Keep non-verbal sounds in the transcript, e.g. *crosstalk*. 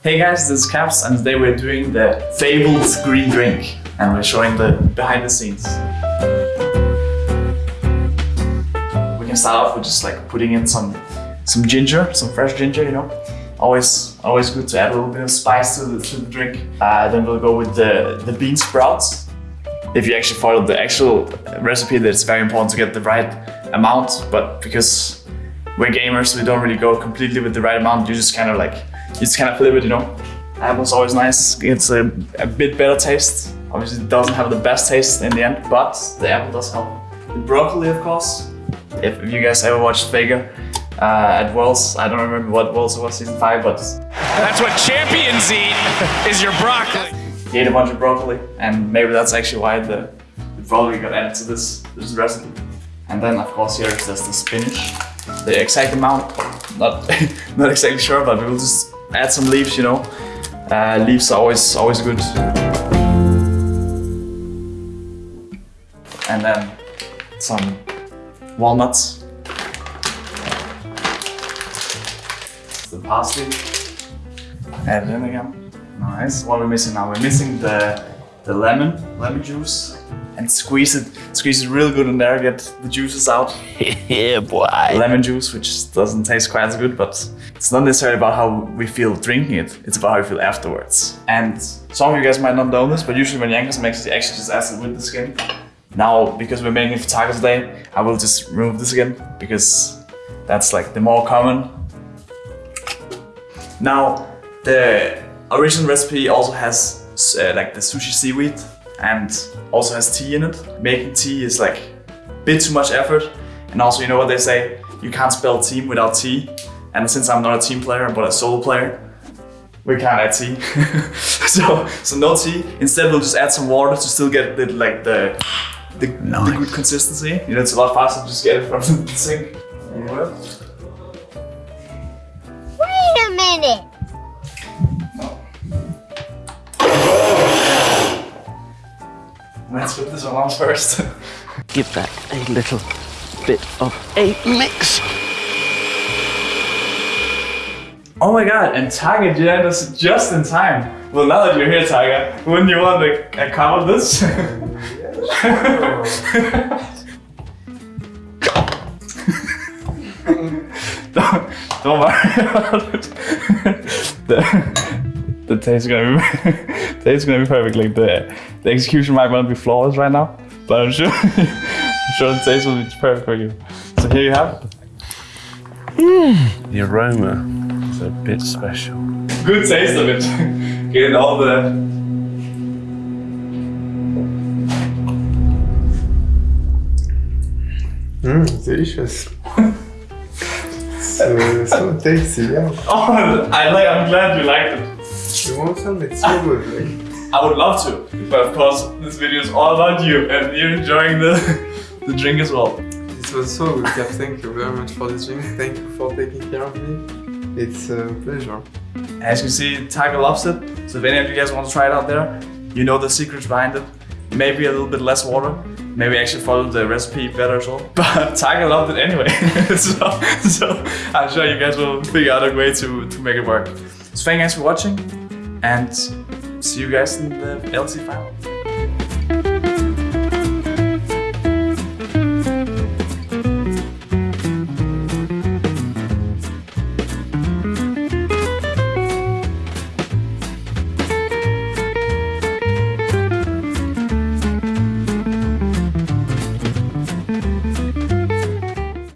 Hey guys, this is Caps and today we're doing the fabled green drink and we're showing the behind the scenes. We can start off with just like putting in some some ginger, some fresh ginger, you know. Always always good to add a little bit of spice to the, to the drink. Uh, then we'll go with the, the bean sprouts. If you actually follow the actual recipe, that it's very important to get the right amount, but because we're gamers, we don't really go completely with the right amount. You just kind of like, just kind of it, you know. Apple's always nice. It's a, a bit better taste. Obviously, it doesn't have the best taste in the end, but the apple does help. The broccoli, of course. If, if you guys ever watched Vega uh, at Worlds, I don't remember what Worlds was, season five, but That's what champions eat, is your broccoli. he ate a bunch of broccoli, and maybe that's actually why the, the broccoli got added to this, this recipe. And then, of course, here is just the spinach. The exact amount, not *laughs* not exactly sure, but we will just add some leaves, you know. Uh, leaves are always always good. And then some walnuts. The parsley. It in again. Nice. What are we missing now? We're missing the the lemon, lemon juice. And squeeze it, squeeze it real good in there, get the juices out. *laughs* yeah, boy. Lemon juice, which doesn't taste quite as good, but it's not necessarily about how we feel drinking it, it's about how we feel afterwards. And some of you guys might not know this, but usually when Jankos makes it, he actually just it with the skin. Now, because we're making it for tacos today, I will just remove this again, because that's like the more common. Now, the original recipe also has uh, like the sushi seaweed and also has tea in it. Making tea is like a bit too much effort. And also, you know what they say, you can't spell team without tea. And since I'm not a team player, but a solo player, we can't add tea. *laughs* so, so no tea. Instead, we'll just add some water to still get the, like the, the, the good consistency. You know, it's a lot faster to just get it from *laughs* the sink. Wait a minute. Let's put this one on first. *laughs* Give that a little bit of a mix. Oh my god, and Tiger did us just in time. Well, now that you're here, Tiger, wouldn't you want to a cup of this? *laughs* *laughs* don't, don't worry about it. The, the taste is gonna be *laughs* taste is gonna be perfect. Like the the execution might not be flawless right now, but I'm sure *laughs* I'm sure the taste will be perfect for you. So here you have it. The aroma is a bit special. good taste of it. Getting all the Mmm, delicious. *laughs* so, so tasty, yeah. oh, I like. I'm glad you liked it. You want some? It's so good. Like, *laughs* I would love to, but of course, this video is all about you, and you're enjoying the *laughs* the drink as well. this was so good, Cap. Thank you very much for this drink. Thank you for taking care of me. It's a pleasure. As you can see, Tiger loves it. So if any of you guys want to try it out there, you know the secrets behind it. Maybe a little bit less water. Maybe actually follow the recipe better as well. *laughs* But Tiger loved it anyway. so, so I'm sure you guys will figure out a way to, to make it work. So thank you guys for watching and see you guys in the LEC final.